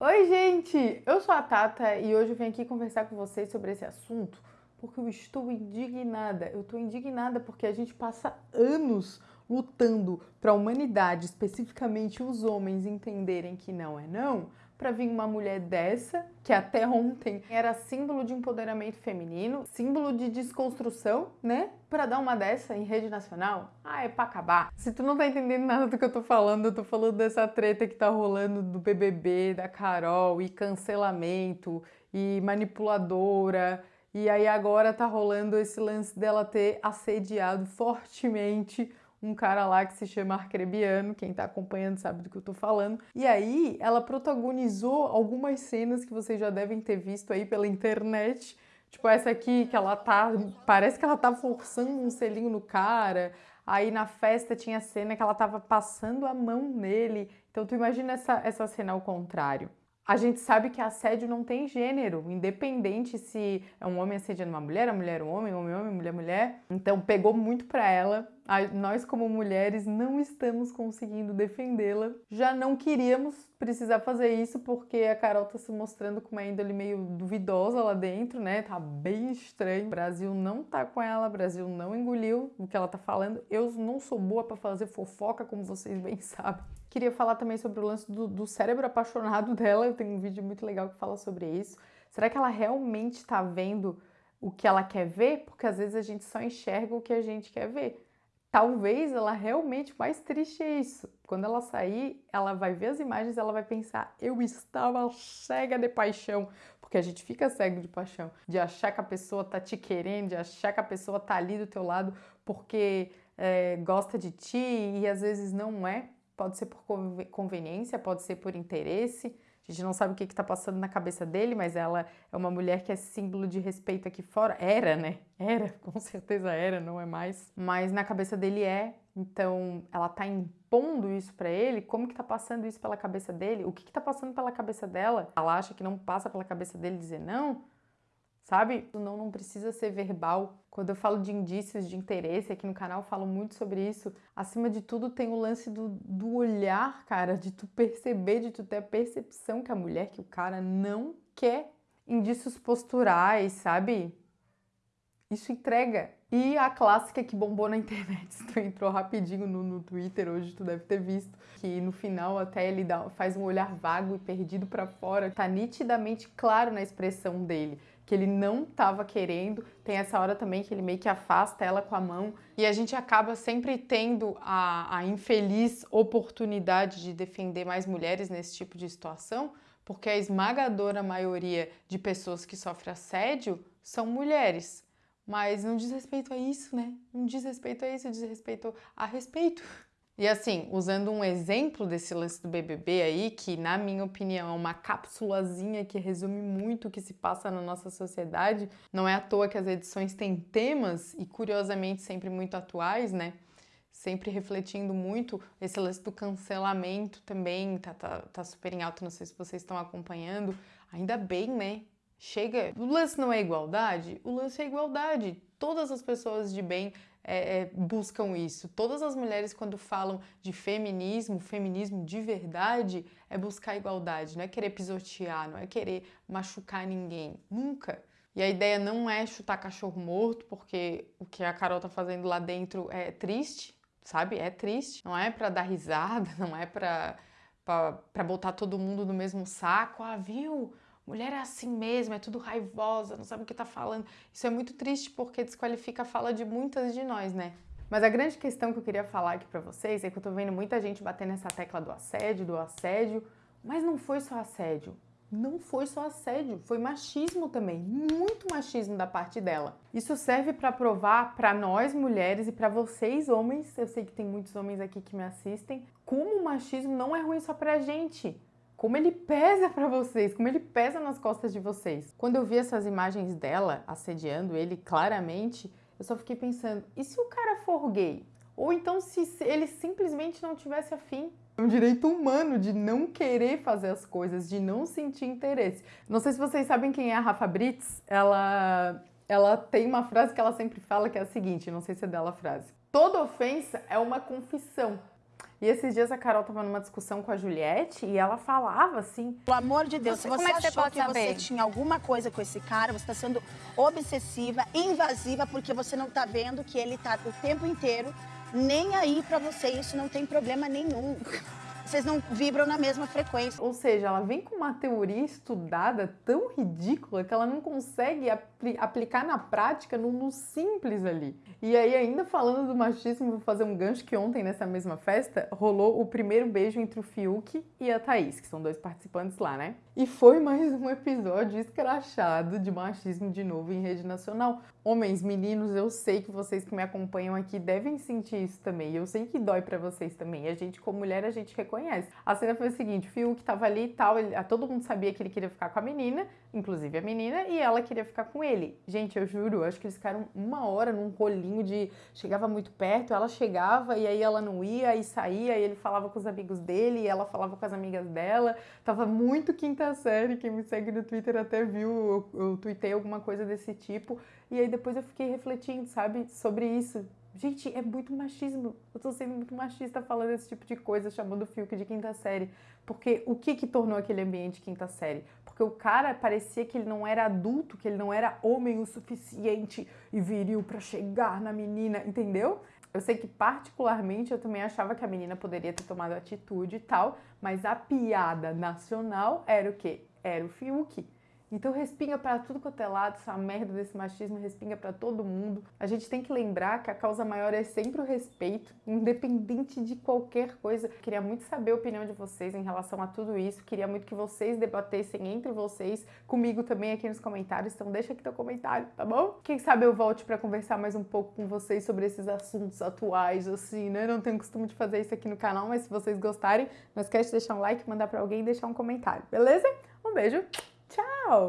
Oi, gente! Eu sou a Tata e hoje eu venho aqui conversar com vocês sobre esse assunto porque eu estou indignada. Eu estou indignada porque a gente passa anos lutando para a humanidade, especificamente os homens, entenderem que não é não, para vir uma mulher dessa, que até ontem era símbolo de empoderamento feminino, símbolo de desconstrução, né? Para dar uma dessa em rede nacional, ah, é para acabar. Se tu não tá entendendo nada do que eu tô falando, eu tô falando dessa treta que tá rolando do BBB, da Carol, e cancelamento, e manipuladora, e aí agora tá rolando esse lance dela ter assediado fortemente um cara lá que se chama Arcrebiano, quem tá acompanhando sabe do que eu tô falando. E aí ela protagonizou algumas cenas que vocês já devem ter visto aí pela internet. Tipo essa aqui que ela tá, parece que ela tá forçando um selinho no cara. Aí na festa tinha cena que ela tava passando a mão nele. Então tu imagina essa, essa cena ao contrário. A gente sabe que assédio não tem gênero, independente se é um homem assediando uma mulher, a mulher um homem, homem homem, mulher mulher. Então pegou muito para ela. Nós como mulheres não estamos conseguindo defendê-la. Já não queríamos precisar fazer isso porque a Carol tá se mostrando com uma índole meio duvidosa lá dentro, né? Tá bem estranho. O Brasil não tá com ela, o Brasil não engoliu o que ela tá falando. Eu não sou boa para fazer fofoca, como vocês bem sabem. Queria falar também sobre o lance do, do, cérebro apaixonado dela. Eu tenho um vídeo muito legal que fala sobre isso. Será que ela realmente está vendo o que ela quer ver? Porque às vezes a gente só enxerga o que a gente quer ver. Talvez ela realmente mais triste é isso. Quando ela sair, ela vai ver as imagens, ela vai pensar: eu estava cega de paixão, porque a gente fica cego de paixão, de achar que a pessoa tá te querendo, de achar que a pessoa tá ali do teu lado porque é, gosta de ti e às vezes não é pode ser por conveniência, pode ser por interesse. A gente não sabe o que está passando na cabeça dele, mas ela é uma mulher que é símbolo de respeito aqui fora. Era, né? Era, com certeza era, não é mais. Mas na cabeça dele é. Então, ela está impondo isso para ele. Como que está passando isso pela cabeça dele? O que está passando pela cabeça dela? Ela acha que não passa pela cabeça dele dizer não? Sabe? Não, não precisa ser verbal. Quando eu falo de indícios de interesse aqui no canal, falo muito sobre isso. Acima de tudo, tem o lance do, do olhar, cara, de tu perceber, de tu ter a percepção que a mulher, que o cara não quer indícios posturais, sabe? Isso entrega. E a clássica que bombou na internet, se tu entrou rapidinho no, no Twitter hoje, tu deve ter visto, que no final até ele dá, faz um olhar vago e perdido para fora. Tá nitidamente claro na expressão dele que ele não estava querendo. Tem essa hora também que ele meio que afasta ela com a mão. E a gente acaba sempre tendo a, a infeliz oportunidade de defender mais mulheres nesse tipo de situação, porque a esmagadora maioria de pessoas que sofrem assédio são mulheres. Mas não diz respeito a isso, né? Não diz respeito a isso, diz respeito a respeito. E assim, usando um exemplo desse lance do BBB aí, que na minha opinião é uma cápsulazinha que resume muito o que se passa na nossa sociedade, não é à toa que as edições têm temas e curiosamente sempre muito atuais, né? Sempre refletindo muito esse lance do cancelamento também, tá, tá, tá super em alta, não sei se vocês estão acompanhando. Ainda bem, né? Chega. O lance não é igualdade? O lance é igualdade. Todas as pessoas de bem é, é, buscam isso. Todas as mulheres, quando falam de feminismo, feminismo de verdade, é buscar igualdade, não é querer pisotear, não é querer machucar ninguém. Nunca. E a ideia não é chutar cachorro morto, porque o que a Carol tá fazendo lá dentro é triste, sabe? É triste. Não é para dar risada, não é para para botar todo mundo no mesmo saco. Ah, viu? Mulher é assim mesmo, é tudo raivosa, não sabe o que tá falando. Isso é muito triste porque desqualifica a fala de muitas de nós, né? Mas a grande questão que eu queria falar aqui pra vocês é que eu tô vendo muita gente bater nessa tecla do assédio, do assédio, mas não foi só assédio. Não foi só assédio, foi machismo também, muito machismo da parte dela. Isso serve para provar para nós mulheres e para vocês homens, eu sei que tem muitos homens aqui que me assistem, como o machismo não é ruim só pra gente como ele pesa para vocês, como ele pesa nas costas de vocês. Quando eu vi essas imagens dela assediando ele claramente, eu só fiquei pensando, e se o cara for gay? Ou então se ele simplesmente não tivesse afim? É um direito humano de não querer fazer as coisas, de não sentir interesse. Não sei se vocês sabem quem é a Rafa Brits, ela, ela tem uma frase que ela sempre fala que é a seguinte, não sei se é dela a frase. Toda ofensa é uma confissão. E esses dias a Carol tava numa discussão com a Juliette e ela falava assim: Pelo amor de Deus, Você- se você como é que você achou pode que saber? você tinha alguma coisa com esse cara, você está sendo obsessiva, invasiva, porque você não tá vendo que ele tá o tempo inteiro nem aí pra você. Isso não tem problema nenhum. Vocês não vibram na mesma frequência. Ou seja, ela vem com uma teoria estudada tão ridícula que ela não consegue apli- aplicar na prática no, no simples ali. E aí, ainda falando do machismo, vou fazer um gancho que ontem, nessa mesma festa, rolou o primeiro beijo entre o Fiuk e a Thaís, que são dois participantes lá, né? E foi mais um episódio escrachado de machismo de novo em rede nacional. Homens, meninos, eu sei que vocês que me acompanham aqui devem sentir isso também. Eu sei que dói pra vocês também. A gente, como mulher, a gente reconhece. A cena foi a seguinte: o Fiuk tava ali e tal, ele- todo mundo sabia que ele queria ficar com a menina, inclusive a menina, e ela queria ficar com ele. Gente, eu juro, acho que eles ficaram uma hora num rolinho de. Chegava muito perto, ela chegava e aí ela não ia, e saía, e ele falava com os amigos dele, e ela falava com as amigas dela. Tava muito quinta série. Quem me segue no Twitter até viu, eu, eu tuitei alguma coisa desse tipo. E aí depois eu fiquei refletindo, sabe, sobre isso. Gente, é muito machismo. Eu tô sendo muito machista falando esse tipo de coisa, chamando o Fiuk de quinta série. Porque o que que tornou aquele ambiente quinta série? Porque o cara parecia que ele não era adulto, que ele não era homem o suficiente e viril pra chegar na menina, entendeu? Eu sei que particularmente eu também achava que a menina poderia ter tomado atitude e tal, mas a piada nacional era o quê? Era o Fiuk. Então respinga pra tudo quanto é lado, essa merda desse machismo respinga pra todo mundo. A gente tem que lembrar que a causa maior é sempre o respeito, independente de qualquer coisa. Queria muito saber a opinião de vocês em relação a tudo isso. Queria muito que vocês debatessem entre vocês, comigo também aqui nos comentários. Então deixa aqui teu comentário, tá bom? Quem sabe eu volte pra conversar mais um pouco com vocês sobre esses assuntos atuais, assim, né? Não tenho costume de fazer isso aqui no canal, mas se vocês gostarem, não esquece de deixar um like, mandar pra alguém e deixar um comentário, beleza? Um beijo, tchau!